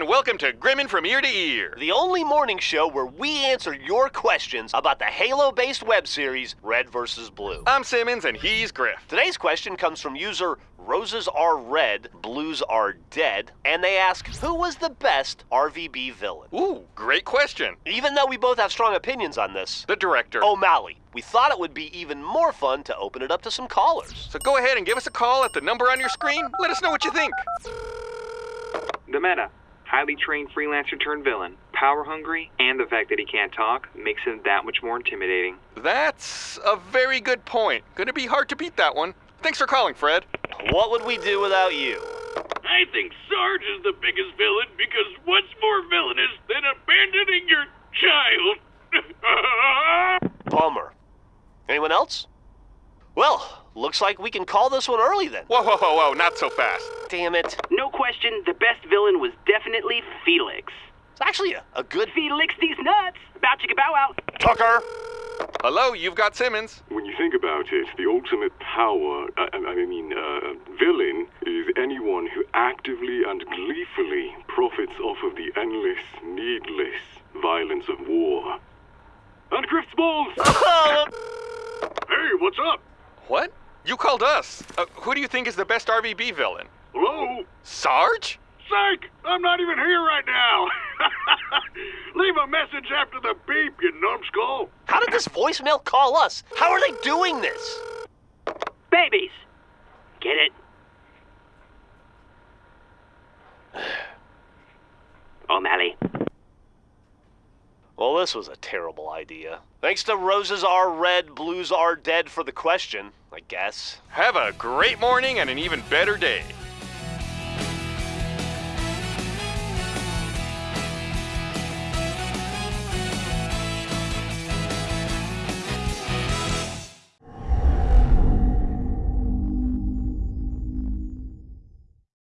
and welcome to Grimmin' from Ear to Ear. The only morning show where we answer your questions about the Halo based web series Red vs. Blue. I'm Simmons and he's Grif. Today's question comes from user Roses Are Red, Blues Are Dead, and they ask Who was the best RVB villain? Ooh, great question. Even though we both have strong opinions on this, The director. O'Malley, we thought it would be even more fun to open it up to some callers. So go ahead and give us a call at the number on your screen. Let us know what you think. The meta. Highly trained freelancer turned villain. Power hungry, and the fact that he can't talk makes him that much more intimidating. That's a very good point. Gonna be hard to beat that one. Thanks for calling, Fred. What would we do without you? I think Sarge is the biggest villain because what's more villainous than abandoning your child? Bummer. Anyone else? Well, looks like we can call this one early then. Whoa, whoa, whoa, whoa, not so fast. Damn it. No question, the best villain was definitely Felix. It's actually a, a good Felix these nuts! Bow chicka bow wow! Tucker. Hello, you've got Simmons. When you think about it, the ultimate power, I, I mean, uh, villain, is anyone who actively and gleefully profits off of the endless, needless violence of war. And Grif's balls! hey, what's up? What? You called us. Uh, who do you think is the best RVB villain? Hello? Sarge? Psych! I'm not even here right now. Leave a message after the beep, you numbskull. How did this voicemail call us? How are they doing this? Babies! Get it? O'Malley. Well, this was a terrible idea. Thanks to Roses Are Red, Blues Are Dead for the question, I guess. Have a great morning and an even better day.